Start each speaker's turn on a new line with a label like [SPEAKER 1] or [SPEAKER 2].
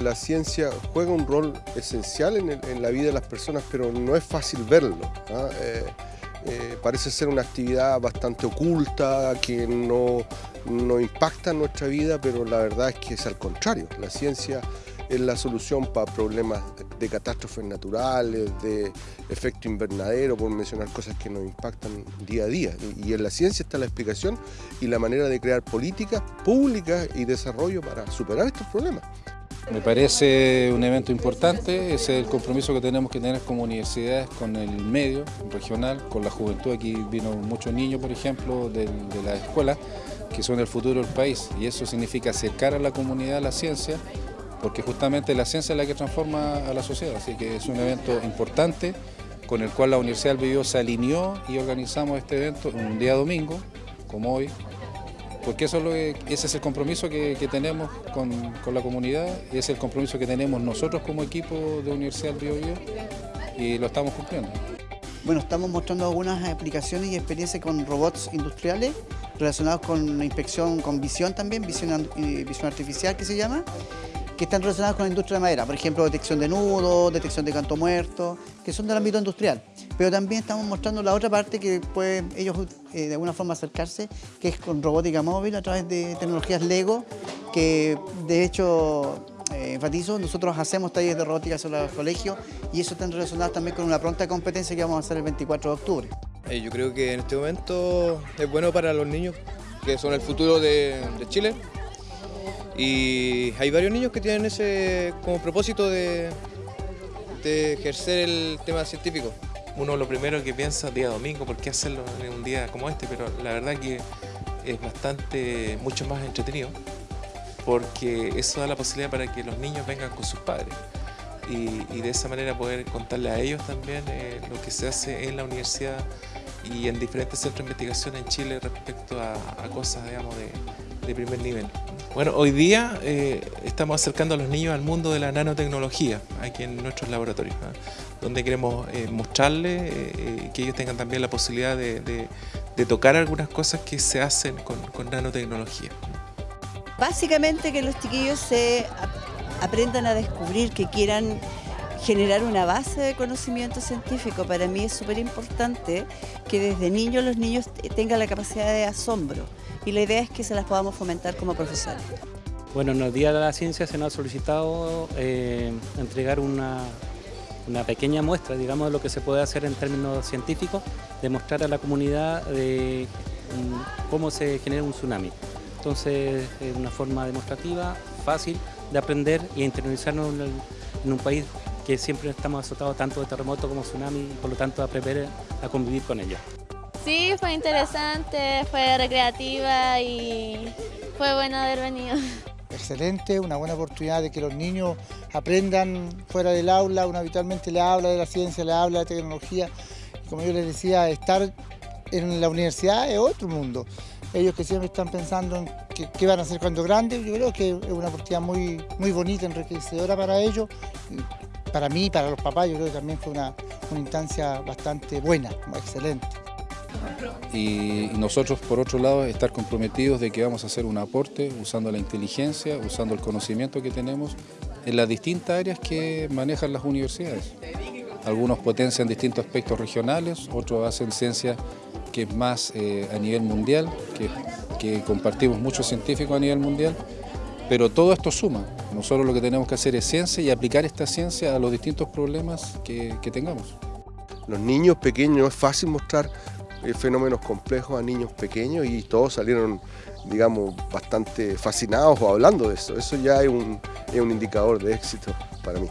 [SPEAKER 1] la ciencia juega un rol esencial en, la vida de las personas, pero no es fácil verlo. ¿ah? Eh, eh, parece ser una actividad bastante oculta, que no, no impacta en nuestra vida, pero la verdad es que es al contrario. La ciencia es la solución para problemas de catástrofes naturales, de efecto invernadero, por mencionar cosas que nos impactan día a día. Y en la ciencia está la explicación y la manera de crear políticas públicas y desarrollo para superar estos problemas.
[SPEAKER 2] Me parece un evento importante, es el compromiso que tenemos que tener como universidades con el medio regional, con la juventud. Aquí vino muchos niños, por ejemplo, de, de la escuela, que son el futuro del país. Y eso significa acercar a la comunidad a la ciencia, porque justamente la ciencia es la que transforma a la sociedad, así que es un evento importante con el cual la Universidad del Biobío se alineó y organizamos este evento un día domingo, como hoy, porque eso ese es el compromiso que, tenemos con, la comunidad, es el compromiso que tenemos nosotros como equipo de Universidad del Biobío y lo estamos cumpliendo.
[SPEAKER 3] Bueno, estamos mostrando algunas aplicaciones y experiencias con robots industriales relacionados con la inspección con visión también, visión, eh, visión artificial que se llama, que están relacionadas con la industria de madera, por ejemplo, detección de nudos, detección de canto muerto, que son del ámbito industrial. Pero también estamos mostrando la otra parte que pueden ellos eh, de alguna forma acercarse, que es con robótica móvil a través de tecnologías LEGO, que de hecho eh, enfatizo, nosotros hacemos talleres de robótica en los colegios y eso está relacionado también con una pronta competencia que vamos a hacer el 24 de octubre.
[SPEAKER 4] Eh, yo creo que en este momento es bueno para los niños que son el futuro de Chile y hay varios niños que tienen ese como propósito de, ejercer el tema científico.
[SPEAKER 5] Uno lo primero que piensa día domingo, ¿por qué hacerlo en un día como este? Pero la verdad que es bastante, mucho más entretenido porque eso da la posibilidad para que los niños vengan con sus padres y, de esa manera poder contarle a ellos también eh, lo que se hace en la universidad y en diferentes centros de investigación en Chile respecto a, cosas digamos, de primer nivel. Bueno, hoy día eh, estamos acercando a los niños al mundo de la nanotecnología aquí en nuestros laboratorios, donde queremos eh, mostrarles eh, que ellos tengan también la posibilidad de, tocar algunas cosas que se hacen con, nanotecnología.
[SPEAKER 6] Básicamente que los chiquillos se aprendan a descubrir, que quieran generar una base de conocimiento científico. Para mí es súper importante que desde niños los niños tengan la capacidad de asombro y la idea es que se las podamos fomentar como profesores.
[SPEAKER 7] Bueno, en el Día de la Ciencia se nos ha solicitado eh, entregar una, pequeña muestra, digamos, de lo que se puede hacer en términos científicos, demostrar a la comunidad de mm, cómo se genera un tsunami. Entonces, es una forma demostrativa, fácil de aprender y internalizarnos en, un país que siempre estamos azotados tanto de terremoto como tsunami y por lo tanto aprender a convivir con ellos.
[SPEAKER 8] Sí, fue interesante, fue recreativa y fue bueno haber venido.
[SPEAKER 9] Excelente, una buena oportunidad de que los niños aprendan fuera del aula, uno habitualmente le habla de la ciencia, le habla de tecnología. como yo les decía, estar en la universidad es otro mundo. Ellos que siempre están pensando en qué, van a hacer cuando grandes, yo creo que es una oportunidad muy, muy bonita, enriquecedora para ellos. Para mí, para los papás, yo creo que también fue una, instancia bastante buena, excelente
[SPEAKER 2] y nosotros por otro lado estar comprometidos de que vamos a hacer un aporte usando la inteligencia, usando el conocimiento que tenemos en las distintas áreas que manejan las universidades. Algunos potencian distintos aspectos regionales, otros hacen ciencia que es más eh, a nivel mundial, que, compartimos muchos científicos a nivel mundial, pero todo esto suma. Nosotros lo que tenemos que hacer es ciencia y aplicar esta ciencia a los distintos problemas que, tengamos.
[SPEAKER 1] Los niños pequeños es fácil mostrar eh, fenómenos complejos a niños pequeños y todos salieron, digamos, bastante fascinados o hablando de eso. Eso ya es un indicador de éxito para mí.